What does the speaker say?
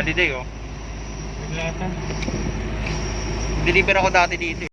Holiday oh. Deliver ako dati dito. Eh.